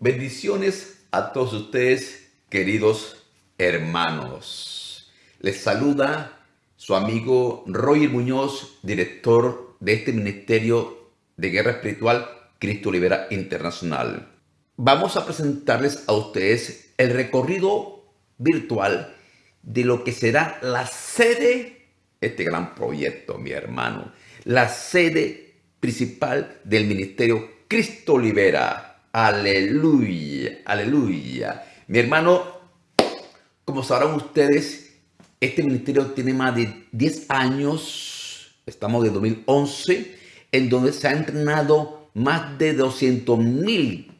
Bendiciones a todos ustedes, queridos hermanos. Les saluda su amigo Roger Muñoz, director de este Ministerio de Guerra Espiritual Cristo Libera Internacional. Vamos a presentarles a ustedes el recorrido virtual de lo que será la sede, este gran proyecto, mi hermano, la sede principal del Ministerio Cristo Libera Aleluya, aleluya. Mi hermano, como sabrán ustedes, este ministerio tiene más de 10 años, estamos de 2011, en donde se ha entrenado más de 200 mil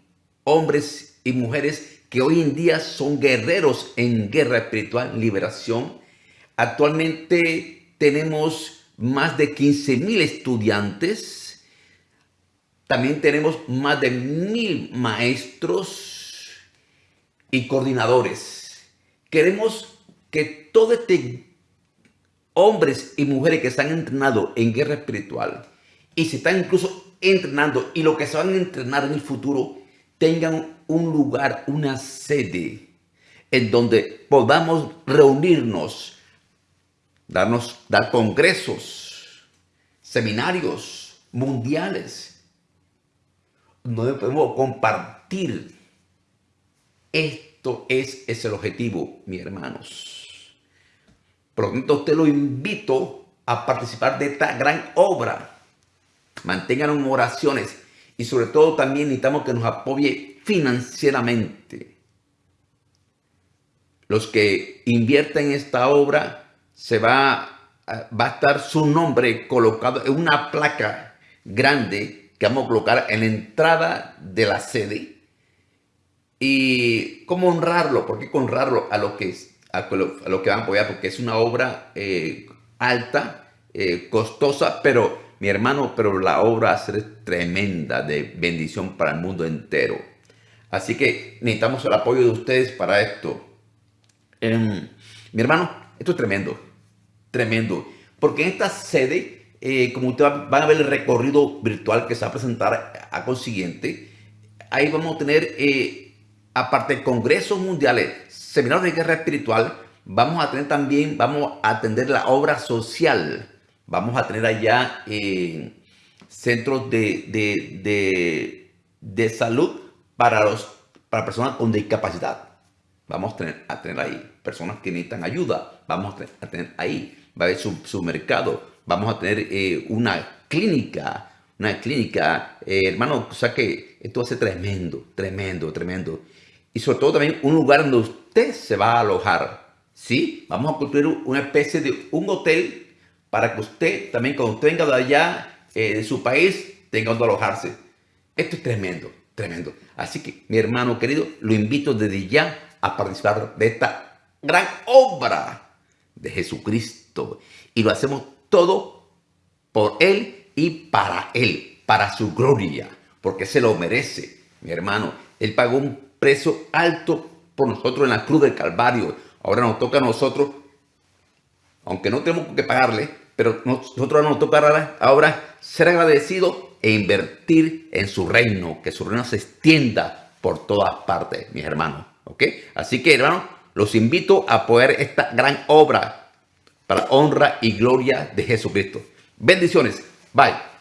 hombres y mujeres que hoy en día son guerreros en guerra espiritual, liberación. Actualmente tenemos más de 15 mil estudiantes también tenemos más de mil maestros y coordinadores. Queremos que todos este hombres y mujeres que se han entrenado en guerra espiritual y se están incluso entrenando y lo que se van a entrenar en el futuro tengan un lugar, una sede en donde podamos reunirnos, darnos, dar congresos, seminarios mundiales no podemos compartir. Esto es, es el objetivo, mis hermanos. Por lo tanto, usted lo invito a participar de esta gran obra. Mantengan oraciones y sobre todo también necesitamos que nos apoye financieramente. Los que invierten en esta obra, se va, va a estar su nombre colocado en una placa grande que vamos a colocar en la entrada de la sede. Y cómo honrarlo, ¿por qué honrarlo a lo que, a lo, que van a apoyar? Porque es una obra eh, alta, eh, costosa, pero mi hermano, pero la obra va a ser tremenda de bendición para el mundo entero. Así que necesitamos el apoyo de ustedes para esto. Em, mi hermano, esto es tremendo, tremendo. Porque en esta sede eh, como ustedes van a ver el recorrido virtual que se va a presentar a consiguiente, ahí vamos a tener, eh, aparte de congresos mundiales, seminarios de guerra espiritual, vamos a tener también, vamos a atender la obra social, vamos a tener allá eh, centros de, de, de, salud para, los, para personas con discapacidad. Vamos a tener, a tener ahí personas que necesitan ayuda, vamos a tener, ahí, va a haber su, su mercado, vamos a tener eh, una clínica, una clínica, eh, hermano, o sea que esto va a ser tremendo, tremendo, tremendo. Y sobre todo también un lugar donde usted se va a alojar, ¿sí? Vamos a construir una especie de un hotel para que usted también cuando usted venga de allá, eh, de su país, tenga donde alojarse. Esto es tremendo, tremendo. Así que, mi hermano querido, lo invito desde ya a participar de esta gran obra de Jesucristo. Y lo hacemos todo por Él y para Él, para su gloria, porque se lo merece, mi hermano. Él pagó un precio alto por nosotros en la cruz del Calvario. Ahora nos toca a nosotros, aunque no tenemos que pagarle, pero nosotros nos toca ahora ser agradecidos e invertir en su reino, que su reino se extienda por todas partes, mis hermanos. ¿Ok? Así que, hermanos, los invito a poder esta gran obra para honra y gloria de Jesucristo. Bendiciones. Bye.